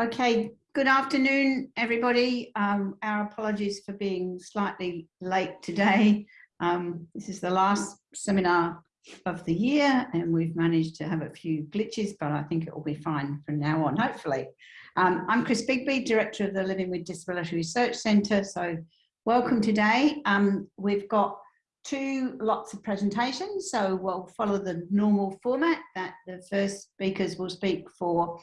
Okay, good afternoon, everybody. Um, our apologies for being slightly late today. Um, this is the last seminar of the year and we've managed to have a few glitches, but I think it will be fine from now on, hopefully. Um, I'm Chris Bigby, Director of the Living with Disability Research Centre. So welcome today. Um, we've got two lots of presentations, so we'll follow the normal format that the first speakers will speak for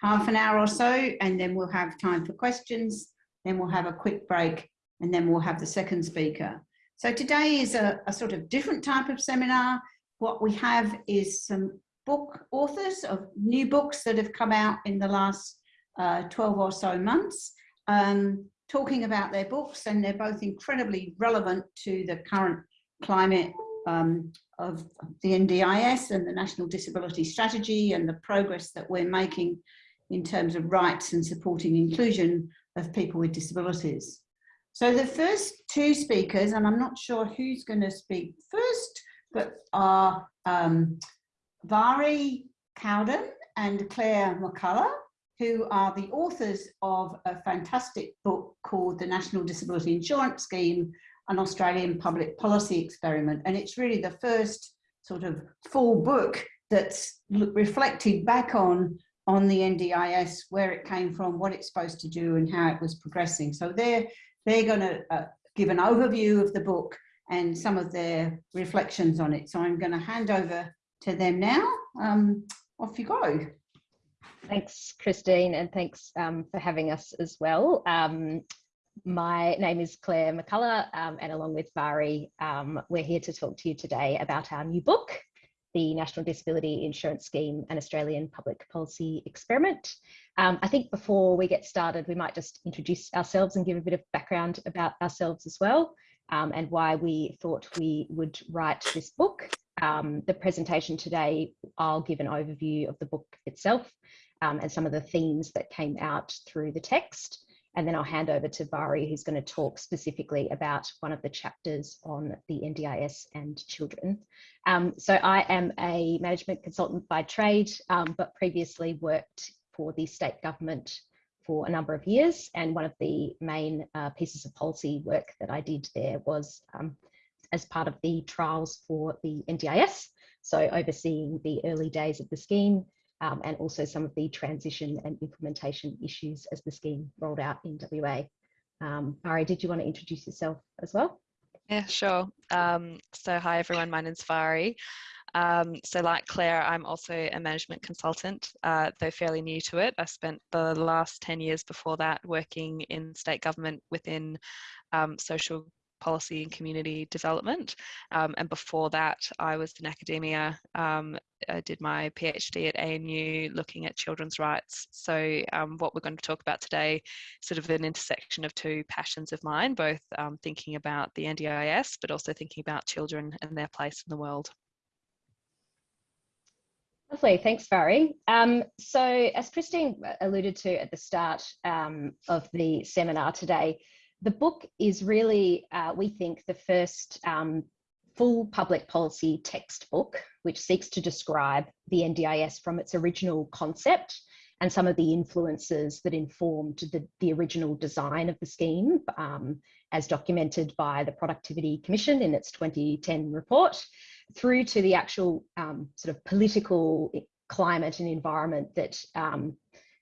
half an hour or so, and then we'll have time for questions. Then we'll have a quick break, and then we'll have the second speaker. So today is a, a sort of different type of seminar. What we have is some book authors of new books that have come out in the last uh, 12 or so months, um, talking about their books, and they're both incredibly relevant to the current climate um, of the NDIS and the National Disability Strategy and the progress that we're making in terms of rights and supporting inclusion of people with disabilities. So the first two speakers, and I'm not sure who's going to speak first, but are um, Vari Cowden and Claire McCullough, who are the authors of a fantastic book called The National Disability Insurance Scheme, an Australian public policy experiment. And it's really the first sort of full book that's reflected back on on the NDIS, where it came from, what it's supposed to do and how it was progressing. So they're, they're going to uh, give an overview of the book and some of their reflections on it. So I'm going to hand over to them now. Um, off you go. Thanks, Christine, and thanks um, for having us as well. Um, my name is Claire McCullough, um, and along with Vari, um, we're here to talk to you today about our new book, the National Disability Insurance Scheme, an Australian public policy experiment. Um, I think before we get started, we might just introduce ourselves and give a bit of background about ourselves as well um, and why we thought we would write this book. Um, the presentation today, I'll give an overview of the book itself um, and some of the themes that came out through the text. And then I'll hand over to Vari, who's going to talk specifically about one of the chapters on the NDIS and children. Um, so I am a management consultant by trade, um, but previously worked for the state government for a number of years. And one of the main uh, pieces of policy work that I did there was um, as part of the trials for the NDIS. So overseeing the early days of the scheme, um, and also some of the transition and implementation issues as the scheme rolled out in WA. Um, Vari, did you want to introduce yourself as well? Yeah, sure. Um, so hi everyone, my name's Vari. Um, so like Claire, I'm also a management consultant, uh, though fairly new to it. I spent the last 10 years before that working in state government within um, social policy and community development. Um, and before that, I was in academia. Um, I did my PhD at ANU looking at children's rights. So um, what we're going to talk about today, sort of an intersection of two passions of mine, both um, thinking about the NDIS, but also thinking about children and their place in the world. Lovely, thanks, Vari. Um, so as Christine alluded to at the start um, of the seminar today, the book is really, uh, we think, the first um, full public policy textbook, which seeks to describe the NDIS from its original concept and some of the influences that informed the, the original design of the scheme, um, as documented by the Productivity Commission in its 2010 report, through to the actual um, sort of political climate and environment that um,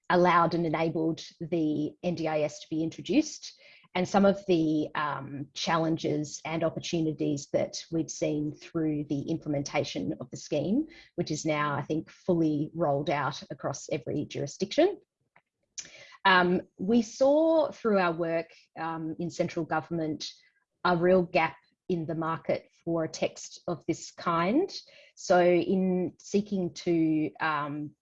allowed and enabled the NDIS to be introduced and some of the um, challenges and opportunities that we've seen through the implementation of the scheme, which is now, I think, fully rolled out across every jurisdiction. Um, we saw through our work um, in central government a real gap in the market for a text of this kind. So in seeking to um,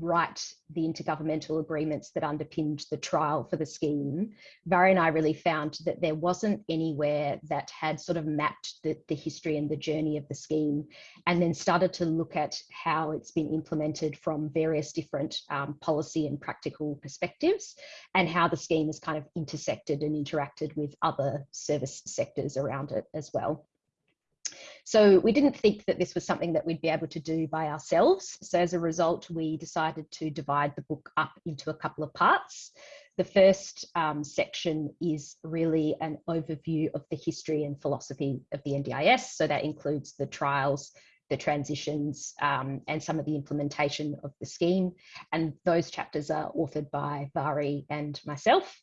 write the intergovernmental agreements that underpinned the trial for the scheme, Vari and I really found that there wasn't anywhere that had sort of mapped the, the history and the journey of the scheme and then started to look at how it's been implemented from various different um, policy and practical perspectives and how the scheme has kind of intersected and interacted with other service sectors around it as well. So we didn't think that this was something that we'd be able to do by ourselves. So as a result, we decided to divide the book up into a couple of parts. The first um, section is really an overview of the history and philosophy of the NDIS. So that includes the trials, the transitions um, and some of the implementation of the scheme. And those chapters are authored by Vari and myself.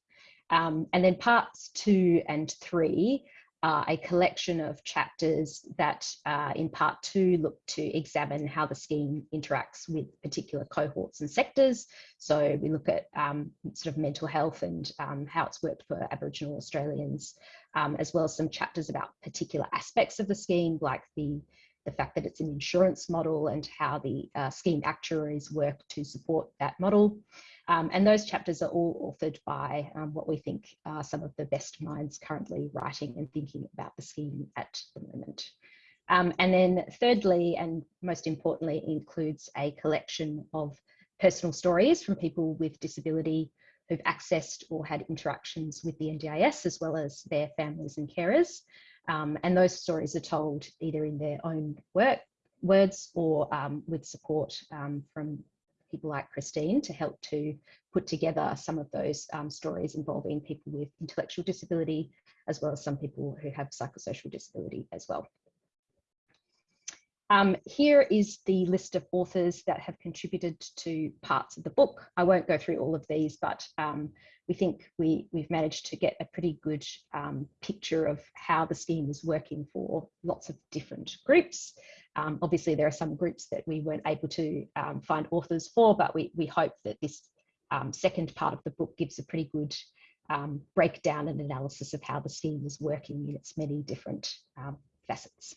Um, and then parts two and three are a collection of chapters that uh, in part two look to examine how the scheme interacts with particular cohorts and sectors. So we look at um, sort of mental health and um, how it's worked for Aboriginal Australians, um, as well as some chapters about particular aspects of the scheme, like the the fact that it's an insurance model and how the uh, scheme actuaries work to support that model. Um, and those chapters are all authored by um, what we think are some of the best minds currently writing and thinking about the scheme at the moment. Um, and then thirdly, and most importantly, includes a collection of personal stories from people with disability who've accessed or had interactions with the NDIS, as well as their families and carers. Um, and those stories are told either in their own work, words or um, with support um, from people like Christine to help to put together some of those um, stories involving people with intellectual disability, as well as some people who have psychosocial disability as well. Um, here is the list of authors that have contributed to parts of the book. I won't go through all of these, but um, we think we, we've managed to get a pretty good um, picture of how the scheme is working for lots of different groups. Um, obviously, there are some groups that we weren't able to um, find authors for, but we, we hope that this um, second part of the book gives a pretty good breakdown and analysis of how the scheme is working in its many different facets.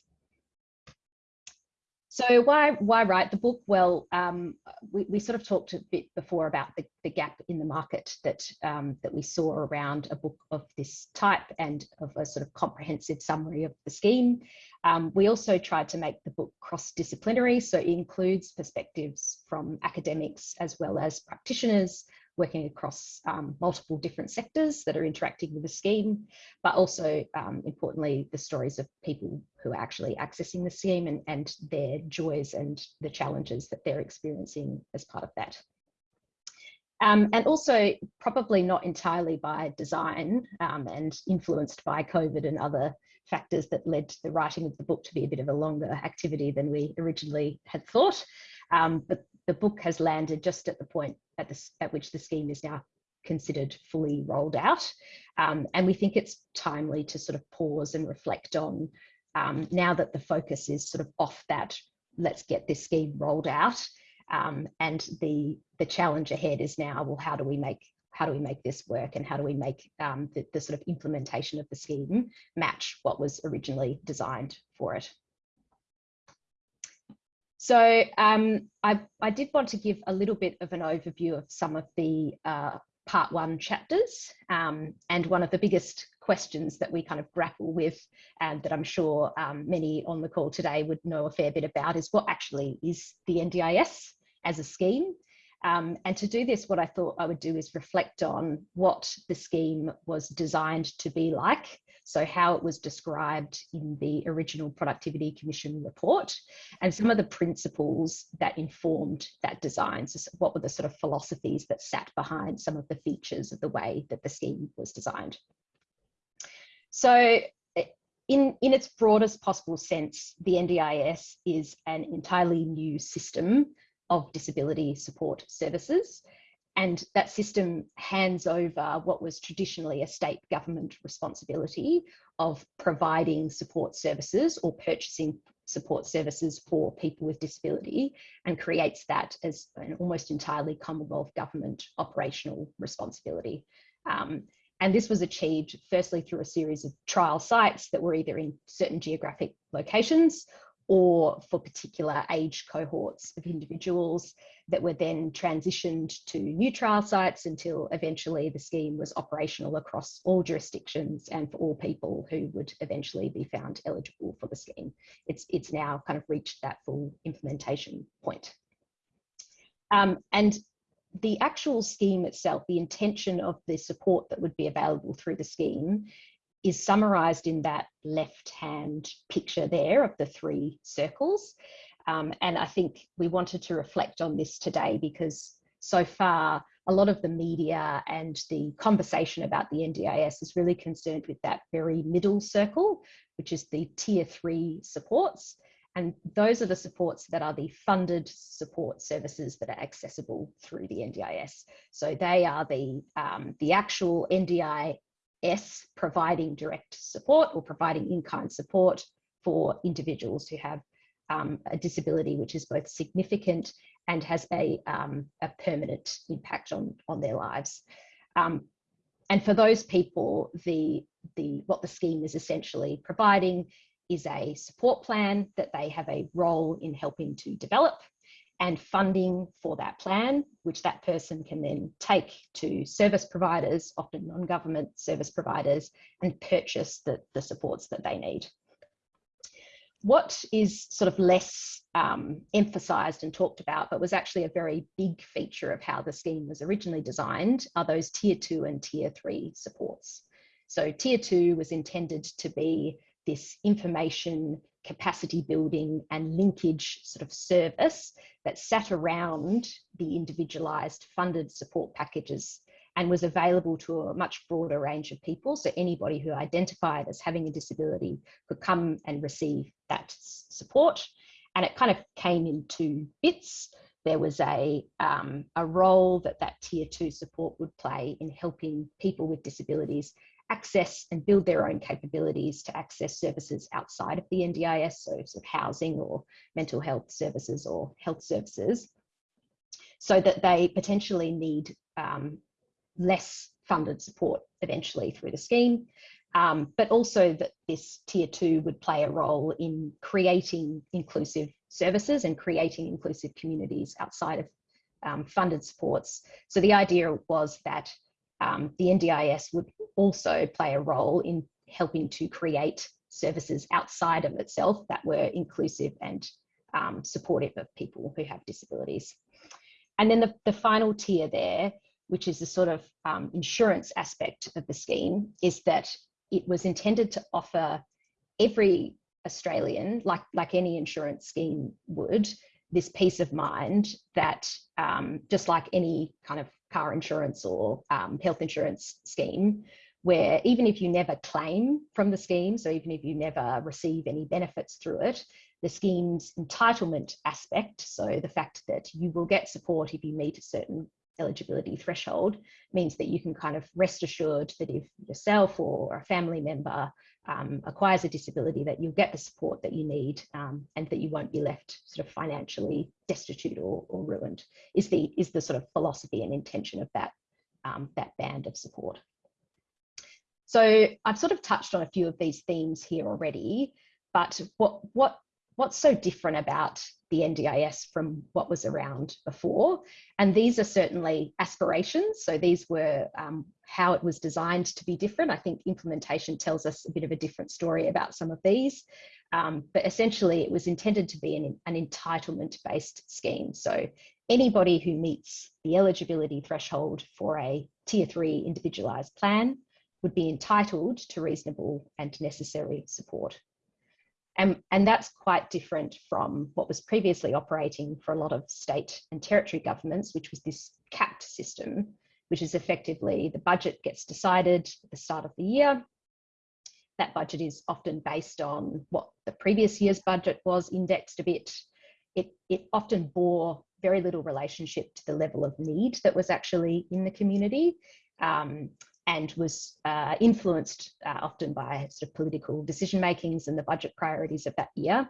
So why why write the book? Well, um, we, we sort of talked a bit before about the, the gap in the market that um, that we saw around a book of this type and of a sort of comprehensive summary of the scheme. Um, we also tried to make the book cross-disciplinary, so it includes perspectives from academics as well as practitioners, working across um, multiple different sectors that are interacting with the scheme, but also um, importantly, the stories of people who are actually accessing the scheme and, and their joys and the challenges that they're experiencing as part of that. Um, and also probably not entirely by design um, and influenced by COVID and other factors that led the writing of the book to be a bit of a longer activity than we originally had thought. Um, but the book has landed just at the point at, the, at which the scheme is now considered fully rolled out. Um, and we think it's timely to sort of pause and reflect on um, now that the focus is sort of off that, let's get this scheme rolled out. Um, and the, the challenge ahead is now, well, how do we make how do we make this work and how do we make um, the, the sort of implementation of the scheme match what was originally designed for it. So um, I, I, did want to give a little bit of an overview of some of the uh, part one chapters. Um, and one of the biggest questions that we kind of grapple with and that I'm sure um, many on the call today would know a fair bit about is what actually is the NDIS as a scheme. Um, and to do this, what I thought I would do is reflect on what the scheme was designed to be like so how it was described in the original Productivity Commission report and some of the principles that informed that design. So what were the sort of philosophies that sat behind some of the features of the way that the scheme was designed. So eh, in, in its broadest possible sense, the NDIS is an entirely new system of disability support services and that system hands over what was traditionally a state government responsibility of providing support services or purchasing support services for people with disability and creates that as an almost entirely Commonwealth government operational responsibility. Um, and this was achieved firstly through a series of trial sites that were either in certain geographic locations or for particular age cohorts of individuals that were then transitioned to new trial sites until eventually the scheme was operational across all jurisdictions and for all people who would eventually be found eligible for the scheme. It's, it's now kind of reached that full implementation point. Um, and the actual scheme itself, the intention of the support that would be available through the scheme is summarised in that left-hand picture there of the three circles. Um, and I think we wanted to reflect on this today because so far a lot of the media and the conversation about the NDIS is really concerned with that very middle circle, which is the tier three supports. And those are the supports that are the funded support services that are accessible through the NDIS. So they are the, um, the actual NDIS providing direct support or providing in-kind support for individuals who have um, a disability which is both significant and has a, um, a permanent impact on, on their lives. Um, and for those people, the, the, what the scheme is essentially providing is a support plan that they have a role in helping to develop and funding for that plan, which that person can then take to service providers, often non-government service providers, and purchase the, the supports that they need what is sort of less um, emphasised and talked about, but was actually a very big feature of how the scheme was originally designed, are those tier two and tier three supports. So tier two was intended to be this information capacity building and linkage sort of service that sat around the individualized funded support packages and was available to a much broader range of people. So anybody who identified as having a disability could come and receive that support. And it kind of came in two bits. There was a, um, a role that that tier two support would play in helping people with disabilities access and build their own capabilities to access services outside of the NDIS, so sort of housing or mental health services or health services, so that they potentially need um, less funded support eventually through the scheme, um, but also that this tier two would play a role in creating inclusive services and creating inclusive communities outside of um, funded supports. So the idea was that um, the NDIS would also play a role in helping to create services outside of itself that were inclusive and um, supportive of people who have disabilities. And then the, the final tier there which is the sort of um, insurance aspect of the scheme, is that it was intended to offer every Australian, like, like any insurance scheme would, this peace of mind that um, just like any kind of car insurance or um, health insurance scheme, where even if you never claim from the scheme, so even if you never receive any benefits through it, the scheme's entitlement aspect, so the fact that you will get support if you meet a certain eligibility threshold means that you can kind of rest assured that if yourself or a family member um, acquires a disability that you'll get the support that you need um, and that you won't be left sort of financially destitute or, or, ruined is the is the sort of philosophy and intention of that um, that band of support. So I've sort of touched on a few of these themes here already, but what what what's so different about the NDIS from what was around before. And these are certainly aspirations. So these were um, how it was designed to be different. I think implementation tells us a bit of a different story about some of these. Um, but essentially it was intended to be an, an entitlement based scheme. So anybody who meets the eligibility threshold for a tier three individualized plan would be entitled to reasonable and necessary support. And, and that's quite different from what was previously operating for a lot of state and territory governments, which was this capped system, which is effectively the budget gets decided at the start of the year. That budget is often based on what the previous year's budget was indexed a bit. It, it often bore very little relationship to the level of need that was actually in the community. Um, and was uh, influenced uh, often by sort of political decision makings and the budget priorities of that year.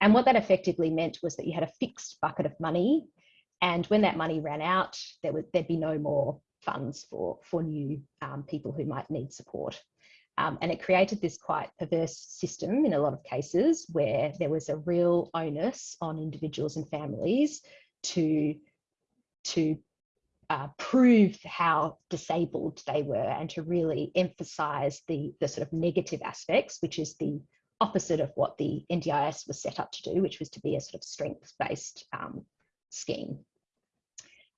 And what that effectively meant was that you had a fixed bucket of money. And when that money ran out, there would there'd be no more funds for, for new um, people who might need support. Um, and it created this quite perverse system in a lot of cases where there was a real onus on individuals and families to, to uh, prove how disabled they were and to really emphasize the, the sort of negative aspects, which is the opposite of what the NDIS was set up to do, which was to be a sort of strength-based um, scheme.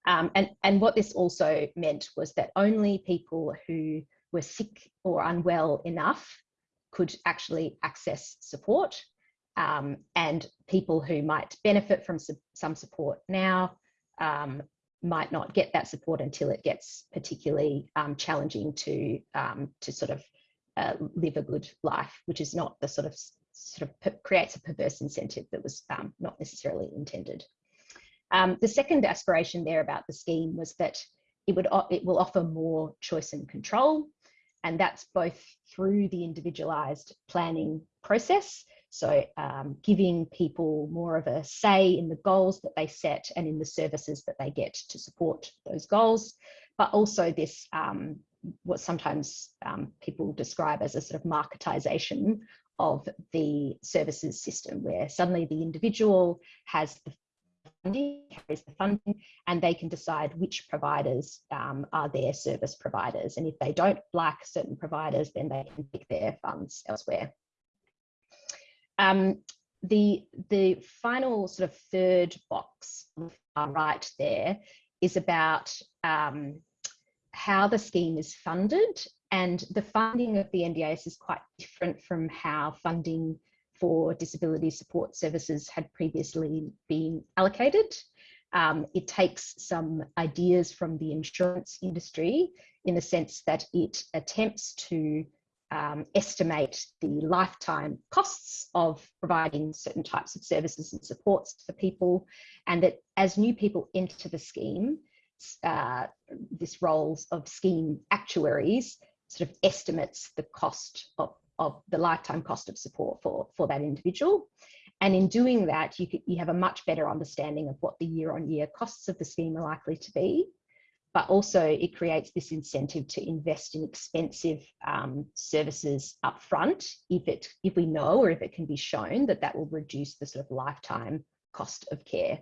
Um, and, and what this also meant was that only people who were sick or unwell enough could actually access support um, and people who might benefit from su some support now um, might not get that support until it gets particularly um, challenging to um, to sort of uh, live a good life, which is not the sort of sort of creates a perverse incentive that was um, not necessarily intended. Um, the second aspiration there about the scheme was that it would it will offer more choice and control, and that's both through the individualized planning process so um, giving people more of a say in the goals that they set and in the services that they get to support those goals, but also this, um, what sometimes um, people describe as a sort of marketization of the services system, where suddenly the individual has the funding, carries the funding, and they can decide which providers um, are their service providers. And if they don't like certain providers, then they can pick their funds elsewhere. Um, the, the final sort of third box on right there is about um, how the scheme is funded and the funding of the NDIS is quite different from how funding for disability support services had previously been allocated. Um, it takes some ideas from the insurance industry in the sense that it attempts to um, estimate the lifetime costs of providing certain types of services and supports for people, and that as new people enter the scheme, uh, this roles of scheme actuaries sort of estimates the cost of, of the lifetime cost of support for, for that individual. And in doing that, you, could, you have a much better understanding of what the year on year costs of the scheme are likely to be but also it creates this incentive to invest in expensive um, services up front if it if we know or if it can be shown that that will reduce the sort of lifetime cost of care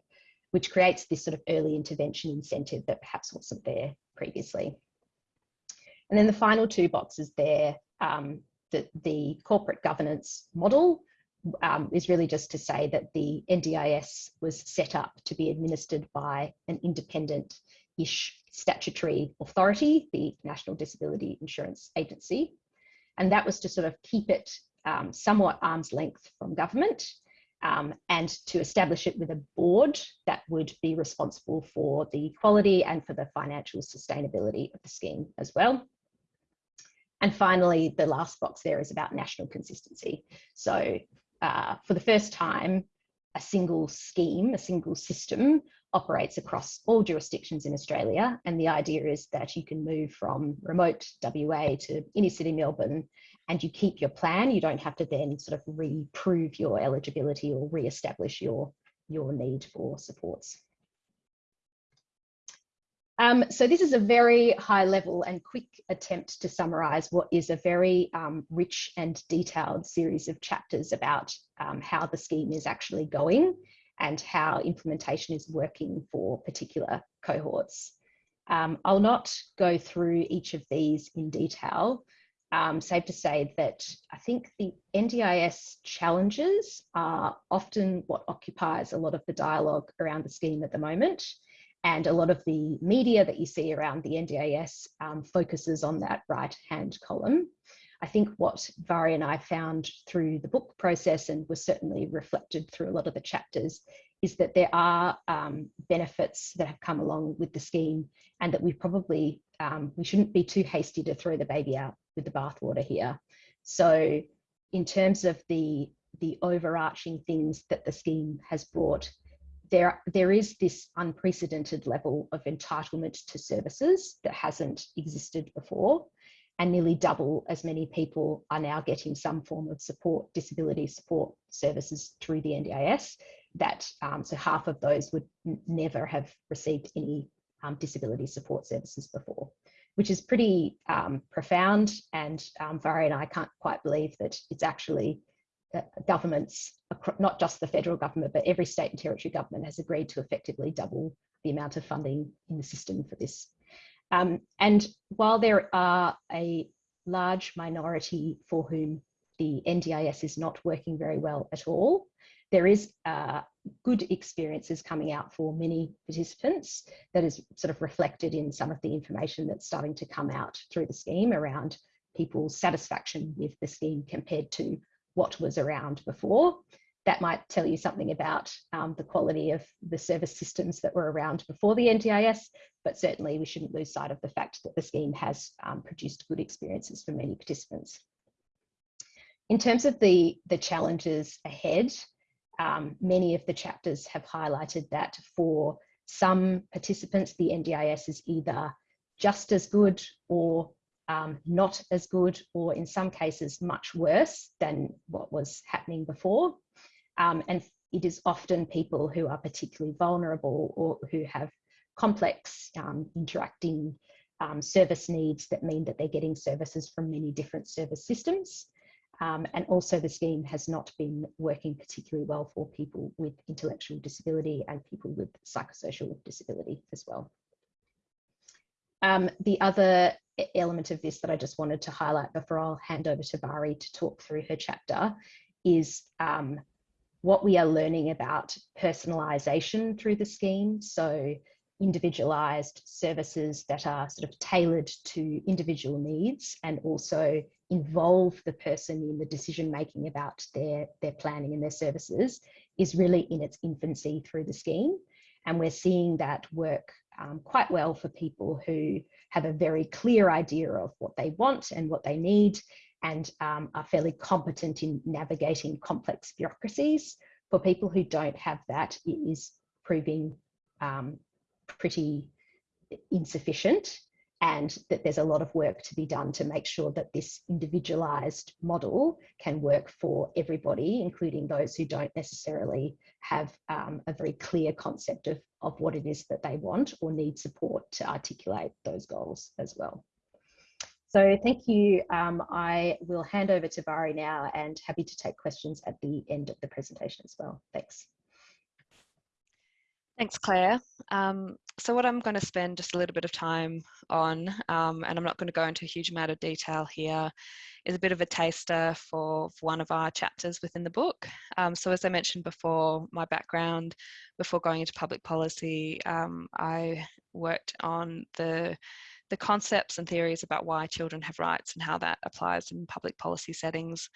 which creates this sort of early intervention incentive that perhaps wasn't there previously. And then the final two boxes there um, the, the corporate governance model um, is really just to say that the NDIS was set up to be administered by an independent-ish statutory authority, the National Disability Insurance Agency. And that was to sort of keep it um, somewhat arm's length from government um, and to establish it with a board that would be responsible for the quality and for the financial sustainability of the scheme as well. And finally, the last box there is about national consistency. So uh, for the first time, a single scheme, a single system operates across all jurisdictions in Australia. And the idea is that you can move from remote WA to inner city Melbourne and you keep your plan. You don't have to then sort of reprove your eligibility or re-establish your, your need for supports. Um, so this is a very high level and quick attempt to summarize what is a very um, rich and detailed series of chapters about um, how the scheme is actually going and how implementation is working for particular cohorts. Um, I'll not go through each of these in detail. Um, safe to say that I think the NDIS challenges are often what occupies a lot of the dialogue around the scheme at the moment. And a lot of the media that you see around the NDIS um, focuses on that right hand column. I think what Vari and I found through the book process and was certainly reflected through a lot of the chapters is that there are um, benefits that have come along with the scheme and that we probably, um, we shouldn't be too hasty to throw the baby out with the bathwater here. So in terms of the, the overarching things that the scheme has brought, there, there is this unprecedented level of entitlement to services that hasn't existed before and nearly double as many people are now getting some form of support, disability support services through the NDIS. That um, so half of those would never have received any um, disability support services before, which is pretty um, profound. And um, and I can't quite believe that it's actually governments, not just the federal government, but every state and territory government has agreed to effectively double the amount of funding in the system for this. Um, and while there are a large minority for whom the NDIS is not working very well at all, there is uh, good experiences coming out for many participants that is sort of reflected in some of the information that's starting to come out through the scheme around people's satisfaction with the scheme compared to what was around before. That might tell you something about um, the quality of the service systems that were around before the NDIS, but certainly we shouldn't lose sight of the fact that the scheme has um, produced good experiences for many participants. In terms of the, the challenges ahead, um, many of the chapters have highlighted that for some participants, the NDIS is either just as good or um, not as good, or in some cases, much worse than what was happening before. Um, and it is often people who are particularly vulnerable or who have complex um, interacting um, service needs that mean that they're getting services from many different service systems. Um, and also the scheme has not been working particularly well for people with intellectual disability and people with psychosocial disability as well. Um, the other element of this that I just wanted to highlight before I'll hand over to Vari to talk through her chapter is um, what we are learning about personalisation through the scheme. So individualised services that are sort of tailored to individual needs and also involve the person in the decision making about their, their planning and their services is really in its infancy through the scheme. And we're seeing that work um, quite well for people who have a very clear idea of what they want and what they need and um, are fairly competent in navigating complex bureaucracies. For people who don't have that, it is proving um, pretty insufficient and that there's a lot of work to be done to make sure that this individualized model can work for everybody, including those who don't necessarily have um, a very clear concept of, of what it is that they want or need support to articulate those goals as well. So thank you. Um, I will hand over to Vari now and happy to take questions at the end of the presentation as well. Thanks. Thanks, Claire. Um, so what I'm going to spend just a little bit of time on, um, and I'm not going to go into a huge amount of detail here, is a bit of a taster for, for one of our chapters within the book. Um, so as I mentioned before, my background before going into public policy, um, I worked on the the concepts and theories about why children have rights and how that applies in public policy settings.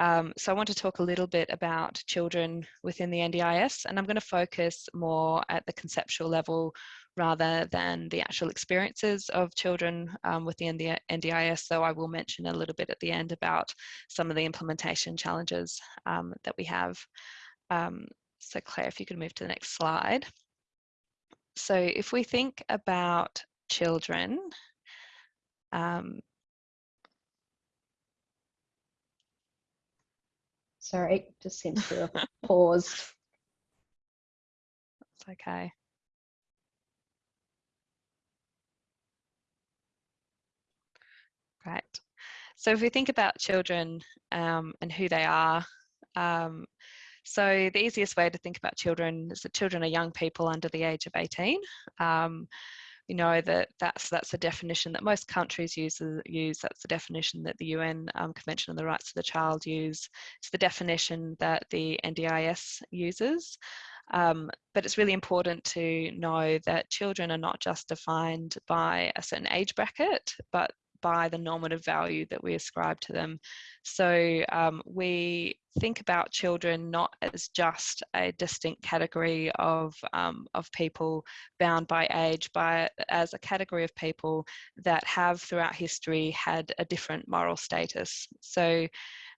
Um, so I want to talk a little bit about children within the NDIS, and I'm going to focus more at the conceptual level rather than the actual experiences of children um, within the NDIS, though I will mention a little bit at the end about some of the implementation challenges um, that we have. Um, so Claire, if you could move to the next slide. So if we think about children, um, Sorry, just seems to have paused. It's okay. Great. So if we think about children um, and who they are, um, so the easiest way to think about children is that children are young people under the age of 18. Um, we know that that's that's a definition that most countries use. Use that's the definition that the UN um, Convention on the Rights of the Child use. It's the definition that the NDIS uses. Um, but it's really important to know that children are not just defined by a certain age bracket, but by the normative value that we ascribe to them. So um, we think about children not as just a distinct category of, um, of people bound by age, but as a category of people that have throughout history had a different moral status. So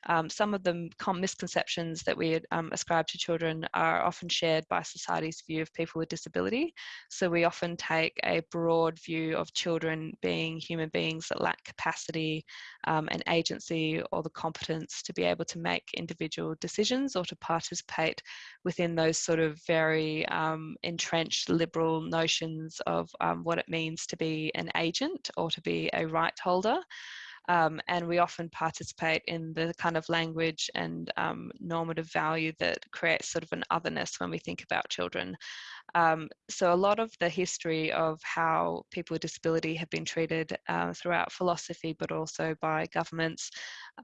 um, some of the misconceptions that we um, ascribe to children are often shared by society's view of people with disability. So we often take a broad view of children being human beings that lack capacity um, and agency or the competence to be able to make individual decisions or to participate within those sort of very um, entrenched liberal notions of um, what it means to be an agent or to be a right holder. Um, and we often participate in the kind of language and um, normative value that creates sort of an otherness when we think about children. Um, so a lot of the history of how people with disability have been treated uh, throughout philosophy, but also by governments,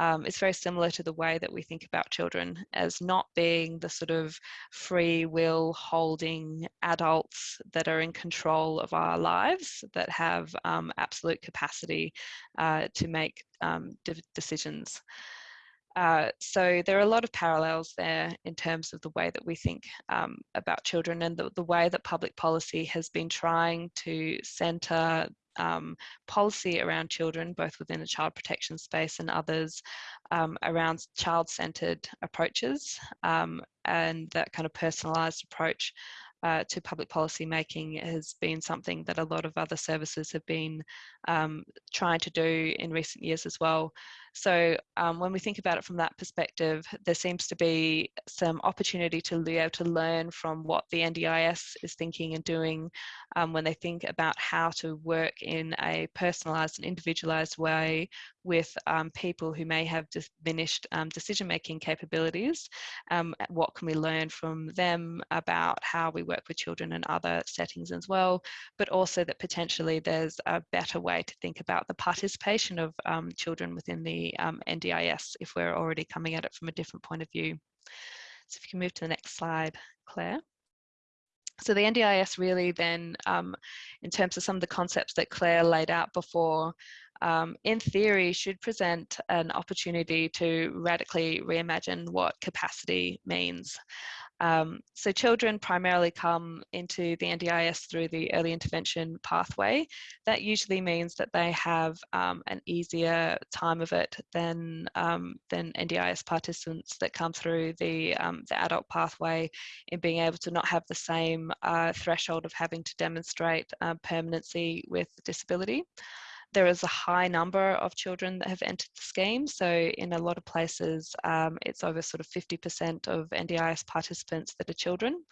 um, is very similar to the way that we think about children as not being the sort of free will holding adults that are in control of our lives, that have um, absolute capacity uh, to make um, de decisions. Uh, so there are a lot of parallels there in terms of the way that we think um, about children and the, the way that public policy has been trying to centre um, policy around children, both within the child protection space and others, um, around child-centred approaches um, and that kind of personalised approach uh, to public policy making has been something that a lot of other services have been um, trying to do in recent years as well. So um, when we think about it from that perspective, there seems to be some opportunity to be able to learn from what the NDIS is thinking and doing um, when they think about how to work in a personalised and individualised way with um, people who may have diminished um, decision-making capabilities. Um, what can we learn from them about how we work with children in other settings as well, but also that potentially there's a better way to think about the participation of um, children within the um, NDIS if we're already coming at it from a different point of view. So if you can move to the next slide, Claire. So the NDIS really then, um, in terms of some of the concepts that Claire laid out before, um, in theory should present an opportunity to radically reimagine what capacity means. Um, so children primarily come into the NDIS through the early intervention pathway. That usually means that they have um, an easier time of it than, um, than NDIS participants that come through the, um, the adult pathway in being able to not have the same uh, threshold of having to demonstrate uh, permanency with disability there is a high number of children that have entered the scheme. So in a lot of places, um, it's over sort of 50% of NDIS participants that are children.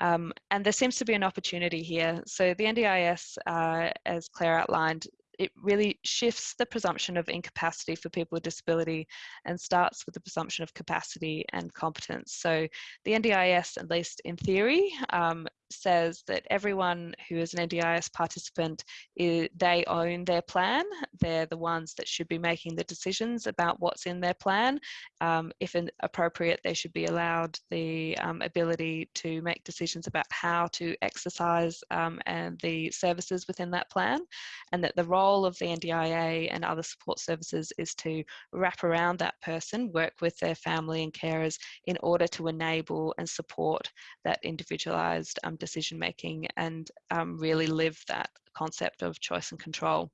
Um, and there seems to be an opportunity here. So the NDIS, uh, as Claire outlined, it really shifts the presumption of incapacity for people with disability and starts with the presumption of capacity and competence. So the NDIS, at least in theory, um, says that everyone who is an NDIS participant, they own their plan. They're the ones that should be making the decisions about what's in their plan. Um, if appropriate, they should be allowed the um, ability to make decisions about how to exercise um, and the services within that plan. And that the role of the NDIA and other support services is to wrap around that person, work with their family and carers in order to enable and support that individualised um, decision making and um, really live that concept of choice and control.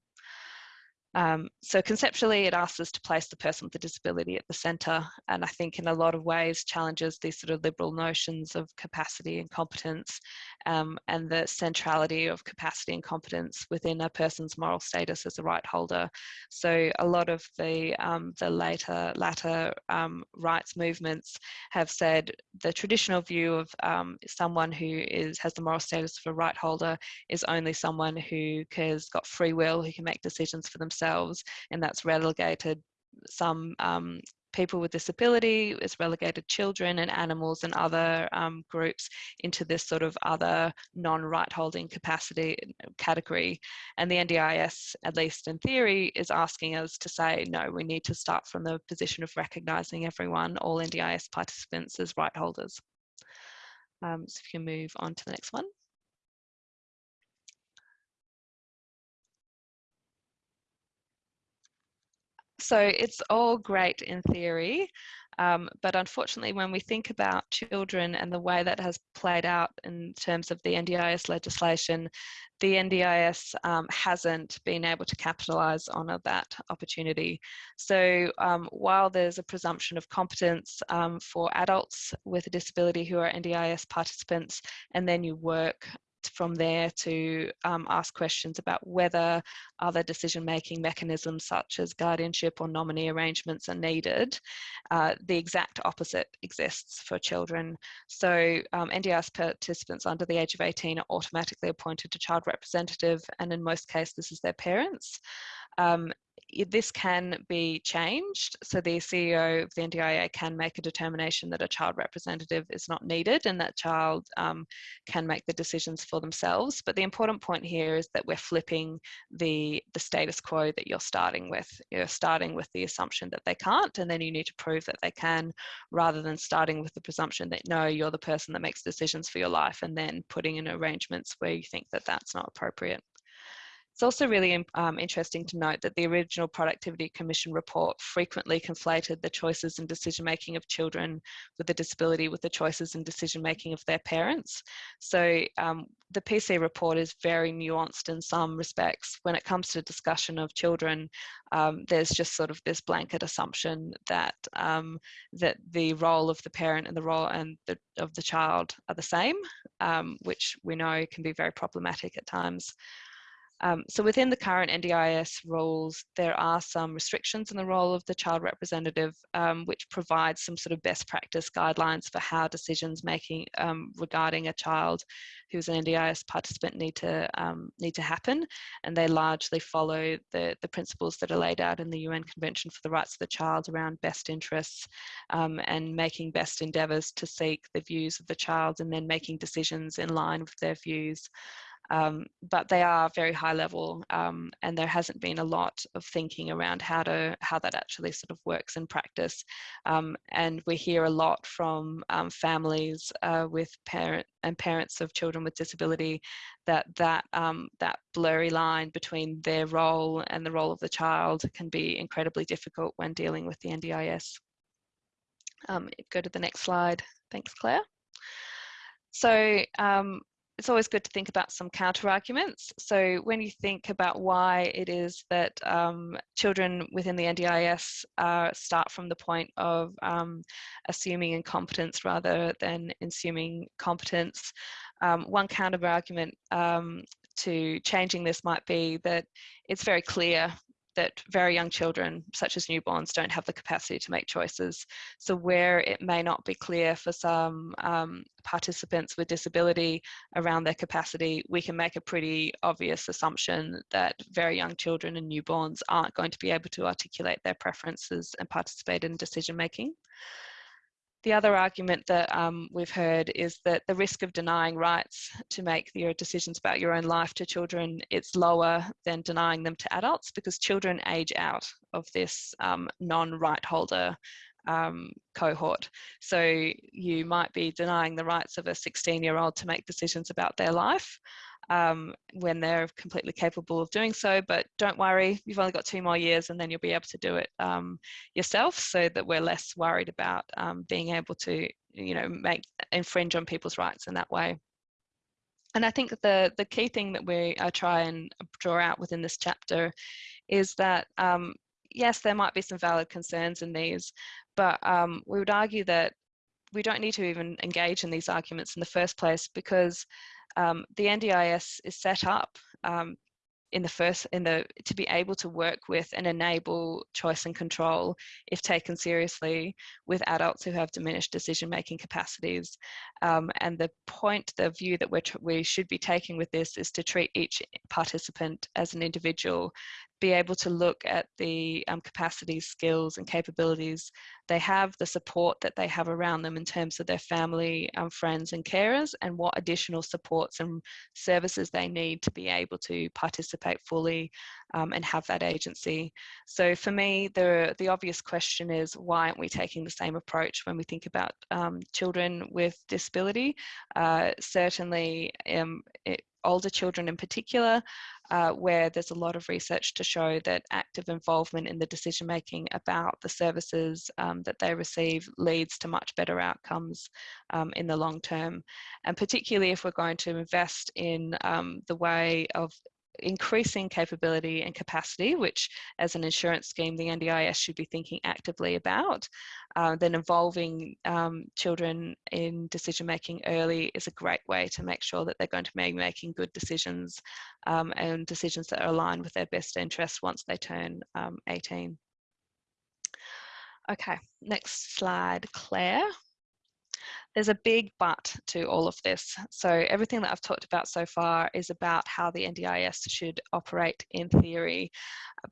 Um, so conceptually, it asks us to place the person with a disability at the centre, and I think in a lot of ways challenges these sort of liberal notions of capacity and competence, um, and the centrality of capacity and competence within a person's moral status as a right holder. So a lot of the um, the later latter um, rights movements have said the traditional view of um, someone who is has the moral status of a right holder is only someone who has got free will, who can make decisions for themselves themselves, and that's relegated some um, people with disability, it's relegated children and animals and other um, groups into this sort of other non-right holding capacity category. And the NDIS, at least in theory, is asking us to say, no, we need to start from the position of recognising everyone, all NDIS participants as right holders. Um, so if you can move on to the next one. So it's all great in theory, um, but unfortunately, when we think about children and the way that has played out in terms of the NDIS legislation, the NDIS um, hasn't been able to capitalise on that opportunity. So um, while there's a presumption of competence um, for adults with a disability who are NDIS participants, and then you work from there to um, ask questions about whether other decision making mechanisms such as guardianship or nominee arrangements are needed. Uh, the exact opposite exists for children. So um, NDIS participants under the age of 18 are automatically appointed to child representative and in most cases this is their parents. Um, this can be changed. So the CEO of the NDIA can make a determination that a child representative is not needed and that child um, can make the decisions for themselves. But the important point here is that we're flipping the, the status quo that you're starting with. You're starting with the assumption that they can't, and then you need to prove that they can, rather than starting with the presumption that no, you're the person that makes decisions for your life, and then putting in arrangements where you think that that's not appropriate. It's also really um, interesting to note that the original Productivity Commission report frequently conflated the choices and decision making of children with a disability with the choices and decision making of their parents. So um, the PC report is very nuanced in some respects. When it comes to discussion of children, um, there's just sort of this blanket assumption that um, that the role of the parent and the role and the, of the child are the same, um, which we know can be very problematic at times. Um, so within the current NDIS rules, there are some restrictions in the role of the child representative, um, which provides some sort of best practice guidelines for how decisions making um, regarding a child who's an NDIS participant need to um, need to happen, and they largely follow the the principles that are laid out in the UN Convention for the Rights of the Child around best interests um, and making best endeavours to seek the views of the child, and then making decisions in line with their views. Um, but they are very high level um, and there hasn't been a lot of thinking around how to how that actually sort of works in practice um, and we hear a lot from um, families uh, with parent and parents of children with disability that that um, that blurry line between their role and the role of the child can be incredibly difficult when dealing with the NDIS. Um, go to the next slide. Thanks, Claire. So um, it's always good to think about some counter arguments. So when you think about why it is that um, children within the NDIS uh, start from the point of um, assuming incompetence rather than assuming competence, um, one counter argument um, to changing this might be that it's very clear that very young children, such as newborns, don't have the capacity to make choices. So where it may not be clear for some um, participants with disability around their capacity, we can make a pretty obvious assumption that very young children and newborns aren't going to be able to articulate their preferences and participate in decision making. The other argument that um, we've heard is that the risk of denying rights to make your decisions about your own life to children, it's lower than denying them to adults because children age out of this um, non-right holder um, cohort. So you might be denying the rights of a 16 year old to make decisions about their life um, when they're completely capable of doing so. But don't worry, you've only got two more years and then you'll be able to do it um, yourself so that we're less worried about um, being able to, you know, make infringe on people's rights in that way. And I think the, the key thing that we I try and draw out within this chapter is that um, yes, there might be some valid concerns in these, but um, we would argue that we don't need to even engage in these arguments in the first place because um, the NDIS is set up um, in the first in the to be able to work with and enable choice and control if taken seriously with adults who have diminished decision making capacities. Um, and the point the view that we we should be taking with this is to treat each participant as an individual be able to look at the um, capacities, skills, and capabilities they have, the support that they have around them in terms of their family, um, friends, and carers, and what additional supports and services they need to be able to participate fully um, and have that agency. So for me, the, the obvious question is why aren't we taking the same approach when we think about um, children with disability? Uh, certainly, um, it, older children in particular, uh, where there's a lot of research to show that active involvement in the decision making about the services um, that they receive leads to much better outcomes um, in the long term. And particularly if we're going to invest in um, the way of increasing capability and capacity, which as an insurance scheme, the NDIS should be thinking actively about, uh, then involving um, children in decision making early is a great way to make sure that they're going to be making good decisions um, and decisions that are aligned with their best interests once they turn um, 18. Okay, next slide, Claire. There's a big but to all of this. So everything that I've talked about so far is about how the NDIS should operate in theory.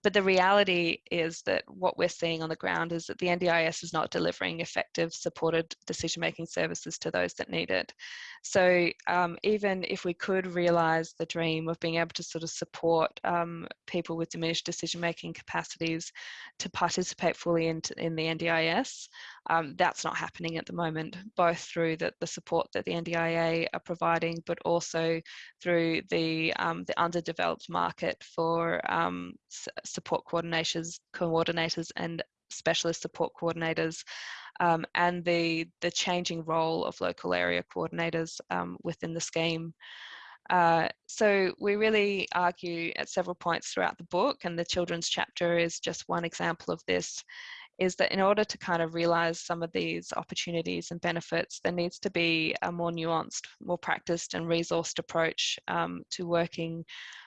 But the reality is that what we're seeing on the ground is that the NDIS is not delivering effective supported decision-making services to those that need it. So um, even if we could realise the dream of being able to sort of support um, people with diminished decision-making capacities to participate fully in, in the NDIS, um, that's not happening at the moment, both through the, the support that the NDIA are providing, but also through the, um, the underdeveloped market for um, support coordinators, coordinators and specialist support coordinators um, and the, the changing role of local area coordinators um, within the scheme. Uh, so we really argue at several points throughout the book and the children's chapter is just one example of this is that in order to kind of realize some of these opportunities and benefits, there needs to be a more nuanced, more practiced and resourced approach um, to working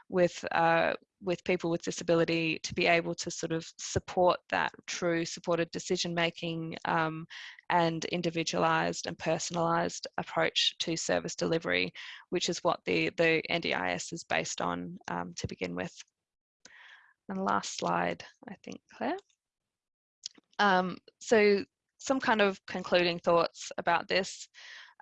with uh, with people with disability to be able to sort of support that true supported decision making um, and individualized and personalized approach to service delivery, which is what the, the NDIS is based on um, to begin with. And last slide, I think, Claire. Um, so some kind of concluding thoughts about this.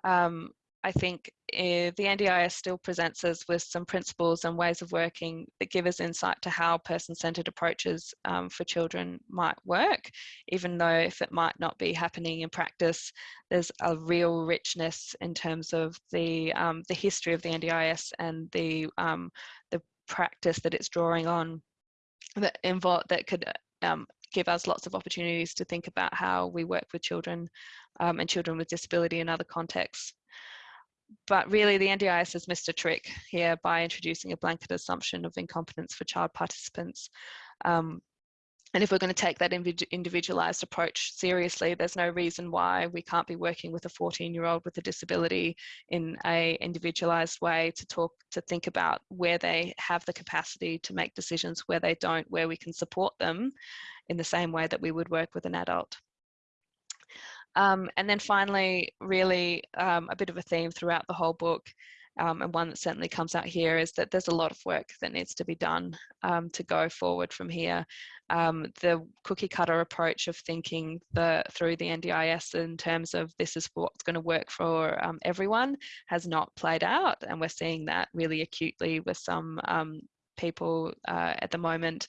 Um, I think uh, the NDIS still presents us with some principles and ways of working that give us insight to how person-centered approaches um, for children might work, even though if it might not be happening in practice, there's a real richness in terms of the, um, the history of the NDIS and the, um, the practice that it's drawing on that involve that could um, give us lots of opportunities to think about how we work with children um, and children with disability in other contexts. But really the NDIS has missed a trick here by introducing a blanket assumption of incompetence for child participants. Um, and if we're going to take that individualized approach seriously, there's no reason why we can't be working with a 14 year old with a disability in a individualized way to talk, to think about where they have the capacity to make decisions, where they don't, where we can support them in the same way that we would work with an adult. Um, and then finally, really um, a bit of a theme throughout the whole book um, and one that certainly comes out here is that there's a lot of work that needs to be done um, to go forward from here. Um, the cookie cutter approach of thinking the through the NDIS in terms of this is what's going to work for um, everyone has not played out and we're seeing that really acutely with some um, people uh, at the moment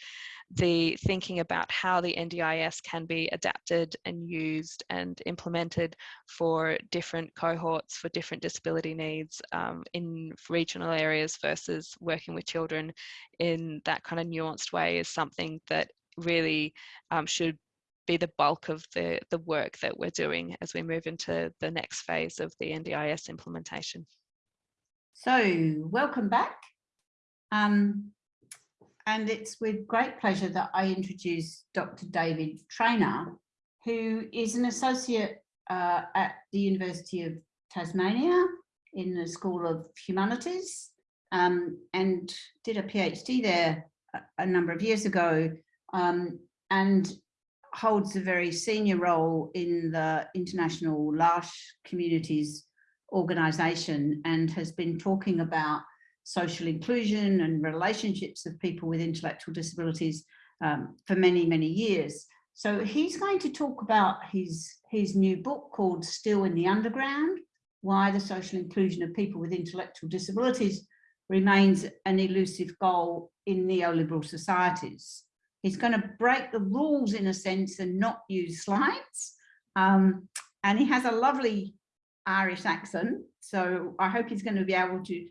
the thinking about how the NDIS can be adapted and used and implemented for different cohorts, for different disability needs um, in regional areas versus working with children in that kind of nuanced way is something that really um, should be the bulk of the, the work that we're doing as we move into the next phase of the NDIS implementation. So welcome back. Um, and it's with great pleasure that I introduce Dr. David Treanor, who is an associate uh, at the University of Tasmania in the School of Humanities um, and did a PhD there a, a number of years ago um, and holds a very senior role in the International L'Arche Communities Organization and has been talking about social inclusion and relationships of people with intellectual disabilities um, for many, many years. So he's going to talk about his, his new book called Still in the Underground, Why the Social Inclusion of People with Intellectual Disabilities Remains an Elusive Goal in Neoliberal Societies. He's going to break the rules in a sense and not use slides. Um, and he has a lovely Irish accent, so I hope he's going to be able to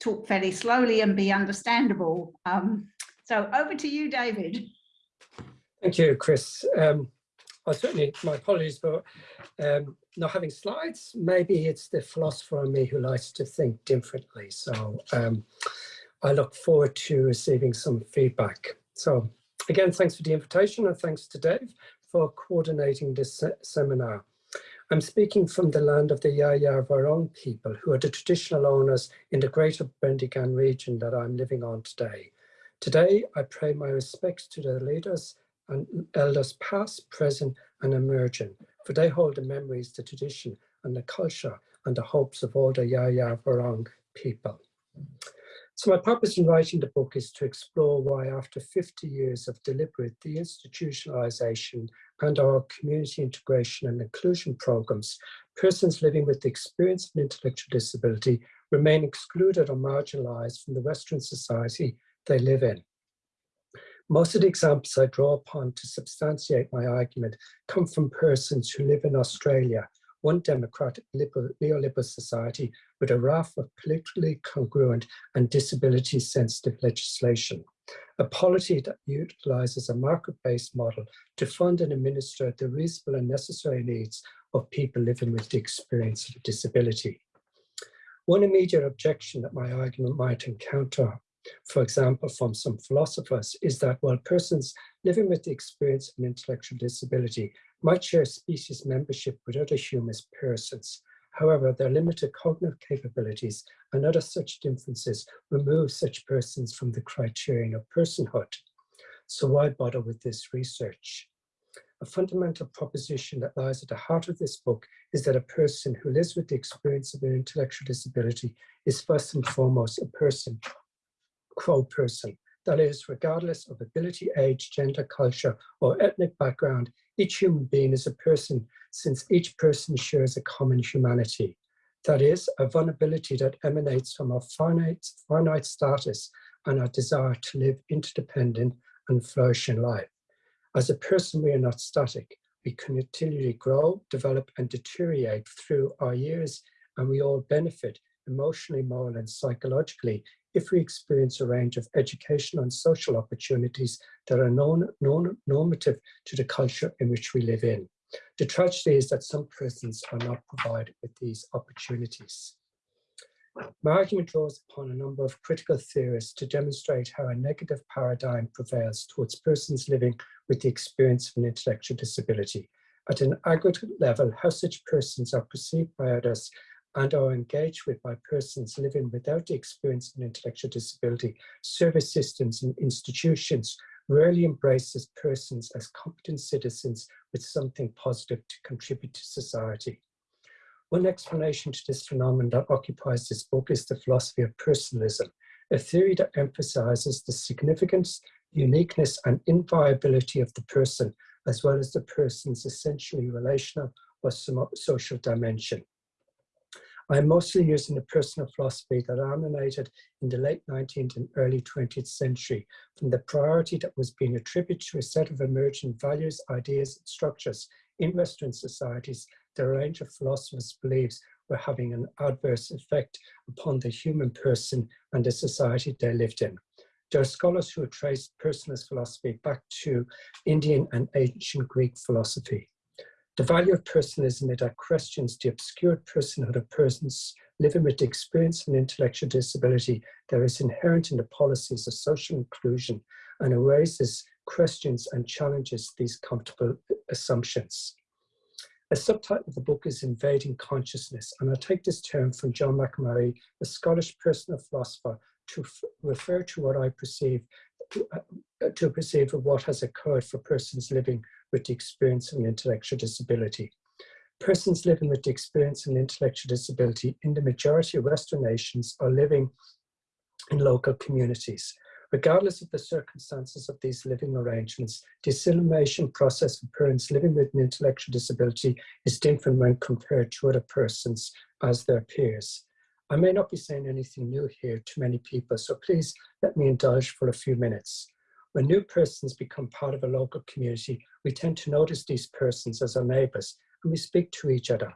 talk fairly slowly and be understandable. Um, so over to you, David. Thank you, Chris. Um, well, certainly my apologies for um, not having slides. Maybe it's the philosopher in me who likes to think differently. So um, I look forward to receiving some feedback. So again, thanks for the invitation and thanks to Dave for coordinating this se seminar. I'm speaking from the land of the Dja Dja Wurrung people, who are the traditional owners in the greater Bendigo region that I'm living on today. Today, I pay my respects to the leaders and elders past, present and emerging, for they hold the memories, the tradition and the culture and the hopes of all the Dja Dja Wurrung people. So my purpose in writing the book is to explore why after 50 years of deliberate deinstitutionalization and our community integration and inclusion programs, persons living with the experience of an intellectual disability remain excluded or marginalized from the Western society they live in. Most of the examples I draw upon to substantiate my argument come from persons who live in Australia, one democratic liberal, neoliberal society with a raft of politically congruent and disability sensitive legislation. A policy that utilizes a market-based model to fund and administer the reasonable and necessary needs of people living with the experience of disability. One immediate objection that my argument might encounter for example, from some philosophers, is that while persons living with the experience of intellectual disability might share species membership with other human persons, however, their limited cognitive capabilities and other such differences remove such persons from the criterion of personhood. So why bother with this research? A fundamental proposition that lies at the heart of this book is that a person who lives with the experience of an intellectual disability is first and foremost a person Crow person. That is, regardless of ability, age, gender, culture, or ethnic background, each human being is a person since each person shares a common humanity. That is, a vulnerability that emanates from our finite, finite status and our desire to live interdependent and flourishing life. As a person, we are not static. We continually grow, develop, and deteriorate through our years, and we all benefit emotionally, morally, and psychologically if we experience a range of educational and social opportunities that are non, non, normative to the culture in which we live in. The tragedy is that some persons are not provided with these opportunities. My argument draws upon a number of critical theorists to demonstrate how a negative paradigm prevails towards persons living with the experience of an intellectual disability. At an aggregate level, how such persons are perceived by others and are engaged with by persons living without experience of an intellectual disability, service systems and institutions rarely embraces persons as competent citizens with something positive to contribute to society. One explanation to this phenomenon that occupies this book is the philosophy of personalism, a theory that emphasizes the significance, uniqueness, and inviolability of the person, as well as the person's essentially relational or social dimension. I'm mostly using the personal philosophy that emanated in the late 19th and early 20th century from the priority that was being attributed to a set of emerging values, ideas, and structures in Western societies that a range of philosophers believes were having an adverse effect upon the human person and the society they lived in. There are scholars who have traced personalist philosophy back to Indian and ancient Greek philosophy. The value of personalism that questions the obscured personhood of persons living with the experience of an intellectual disability that is inherent in the policies of social inclusion and raises questions and challenges these comfortable assumptions. A subtitle of the book is Invading Consciousness, and I take this term from John Macmurray, a Scottish personal philosopher, to refer to what I perceive uh, to perceive of what has occurred for persons living with the experience of an intellectual disability. Persons living with the experience of an intellectual disability in the majority of Western nations are living in local communities. Regardless of the circumstances of these living arrangements, the assimilation process for persons living with an intellectual disability is different when compared to other persons as their peers. I may not be saying anything new here to many people, so please let me indulge for a few minutes. When new persons become part of a local community, we tend to notice these persons as our neighbours and we speak to each other.